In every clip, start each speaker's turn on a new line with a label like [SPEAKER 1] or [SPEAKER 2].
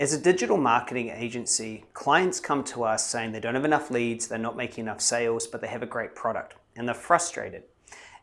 [SPEAKER 1] As a digital marketing agency, clients come to us saying they don't have enough leads, they're not making enough sales, but they have a great product and they're frustrated.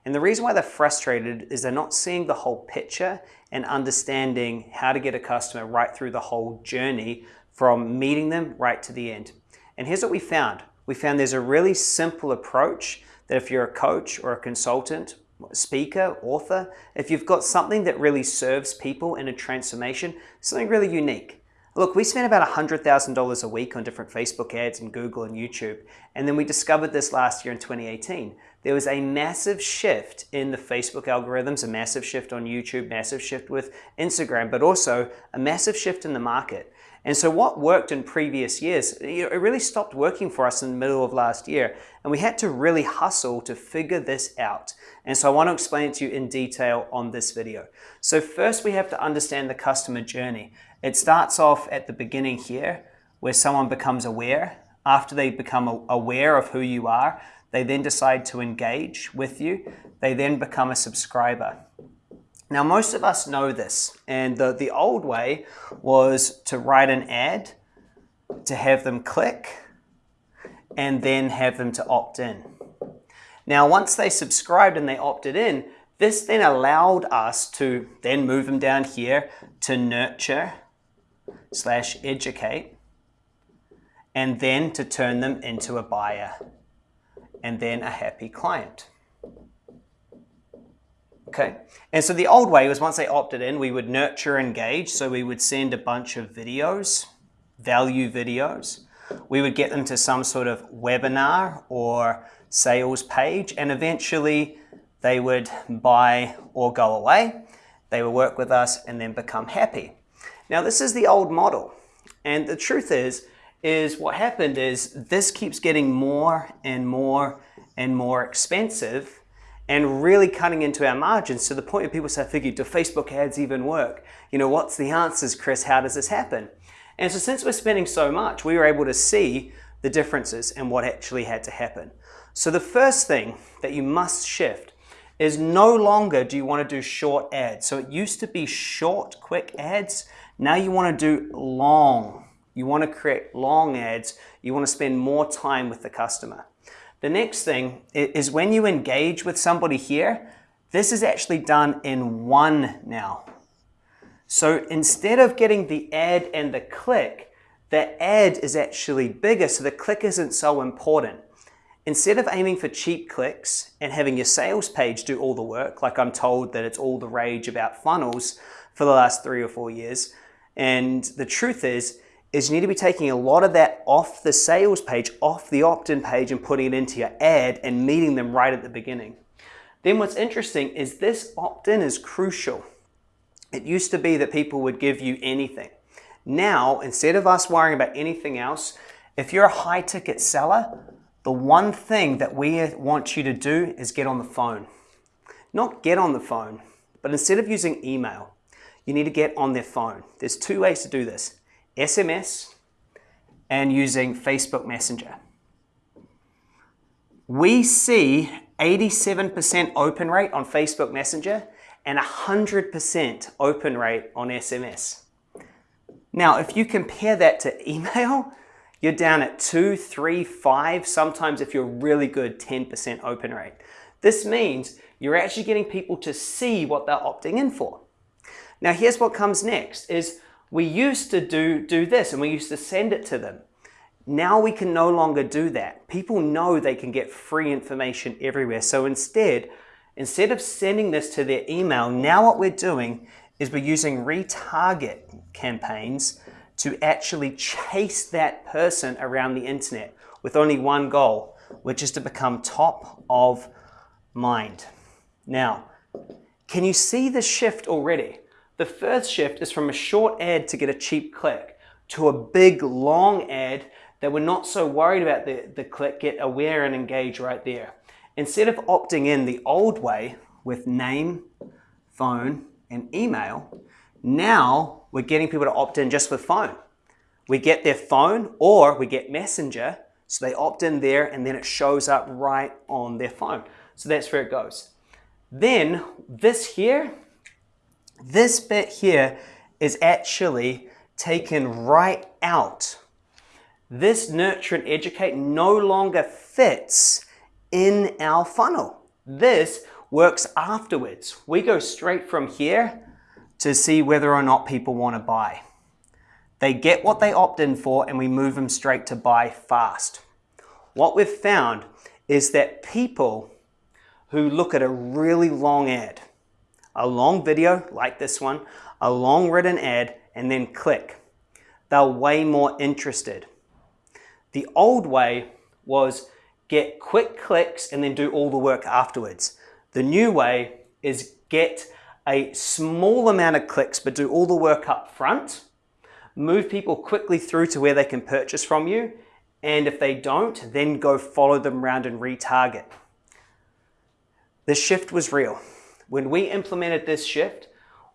[SPEAKER 1] And the reason why they're frustrated is they're not seeing the whole picture and understanding how to get a customer right through the whole journey from meeting them right to the end. And here's what we found. We found there's a really simple approach that if you're a coach or a consultant, speaker, author, if you've got something that really serves people in a transformation, something really unique, Look, we spent about $100,000 a week on different Facebook ads and Google and YouTube. And then we discovered this last year in 2018. There was a massive shift in the Facebook algorithms, a massive shift on YouTube, massive shift with Instagram, but also a massive shift in the market. And so what worked in previous years, it really stopped working for us in the middle of last year. And we had to really hustle to figure this out. And so I want to explain it to you in detail on this video. So first we have to understand the customer journey. It starts off at the beginning here where someone becomes aware. After they become aware of who you are, they then decide to engage with you. They then become a subscriber. Now, most of us know this, and the, the old way was to write an ad, to have them click, and then have them to opt in. Now, once they subscribed and they opted in, this then allowed us to then move them down here to nurture, slash educate, and then to turn them into a buyer, and then a happy client. Okay, and so the old way was once they opted in, we would nurture engage. So we would send a bunch of videos, value videos. We would get them to some sort of webinar or sales page, and eventually they would buy or go away. They would work with us and then become happy. Now this is the old model. And the truth is, is what happened is this keeps getting more and more and more expensive and really cutting into our margins to the point where people say, figure, do Facebook ads even work? You know, what's the answers, Chris? How does this happen? And so since we're spending so much, we were able to see the differences and what actually had to happen. So the first thing that you must shift is no longer do you want to do short ads. So it used to be short, quick ads. Now you want to do long. You want to create long ads. You want to spend more time with the customer. The next thing is when you engage with somebody here, this is actually done in one now. So instead of getting the ad and the click, the ad is actually bigger, so the click isn't so important. Instead of aiming for cheap clicks and having your sales page do all the work, like I'm told that it's all the rage about funnels for the last three or four years, and the truth is, is you need to be taking a lot of that off the sales page, off the opt-in page and putting it into your ad and meeting them right at the beginning. Then what's interesting is this opt-in is crucial. It used to be that people would give you anything. Now, instead of us worrying about anything else, if you're a high ticket seller, the one thing that we want you to do is get on the phone. Not get on the phone, but instead of using email, you need to get on their phone. There's two ways to do this, SMS and using Facebook Messenger. We see 87% open rate on Facebook Messenger and 100% open rate on SMS. Now, if you compare that to email, you're down at two, three, five, sometimes if you're really good, 10% open rate. This means you're actually getting people to see what they're opting in for. Now here's what comes next is we used to do, do this and we used to send it to them. Now we can no longer do that. People know they can get free information everywhere. So instead, instead of sending this to their email, now what we're doing is we're using retarget campaigns to actually chase that person around the internet with only one goal, which is to become top of mind. Now, can you see the shift already? The first shift is from a short ad to get a cheap click to a big long ad that we're not so worried about the, the click, get aware and engage right there. Instead of opting in the old way with name, phone, and email, now we're getting people to opt in just with phone. We get their phone or we get messenger, so they opt in there and then it shows up right on their phone. So that's where it goes. Then this here this bit here is actually taken right out. This nurture and educate no longer fits in our funnel. This works afterwards. We go straight from here to see whether or not people want to buy. They get what they opt in for and we move them straight to buy fast. What we've found is that people who look at a really long ad, a long video like this one, a long written ad, and then click, they're way more interested. The old way was get quick clicks and then do all the work afterwards. The new way is get a small amount of clicks but do all the work up front, move people quickly through to where they can purchase from you, and if they don't, then go follow them around and retarget. The shift was real. When we implemented this shift,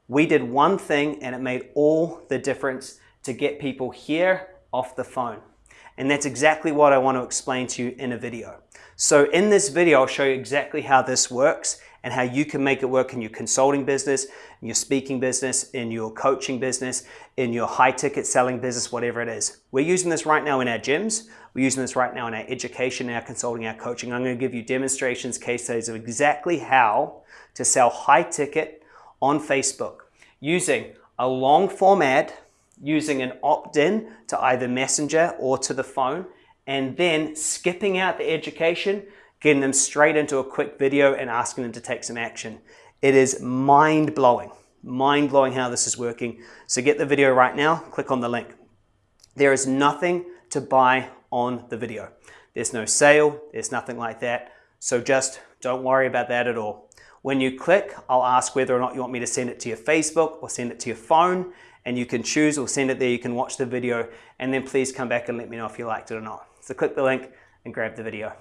[SPEAKER 1] we did one thing and it made all the difference to get people here off the phone. And that's exactly what I want to explain to you in a video. So in this video, I'll show you exactly how this works and how you can make it work in your consulting business, in your speaking business, in your coaching business, in your high ticket selling business, whatever it is. We're using this right now in our gyms. We're using this right now in our education, our consulting, our coaching. I'm going to give you demonstrations, case studies of exactly how to sell high ticket on Facebook using a long form ad, using an opt-in to either messenger or to the phone, and then skipping out the education, getting them straight into a quick video and asking them to take some action. It is mind-blowing, mind-blowing how this is working. So get the video right now, click on the link. There is nothing to buy on the video. There's no sale, there's nothing like that. So just don't worry about that at all. When you click, I'll ask whether or not you want me to send it to your Facebook or send it to your phone and you can choose or send it there. You can watch the video and then please come back and let me know if you liked it or not. So click the link and grab the video.